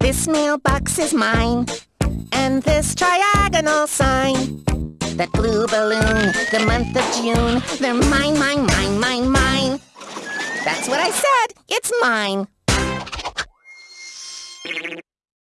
This mailbox is mine. And this triagonal sign. That blue balloon, the month of June. They're mine, mine, mine, mine, mine. That's what I said. It's mine.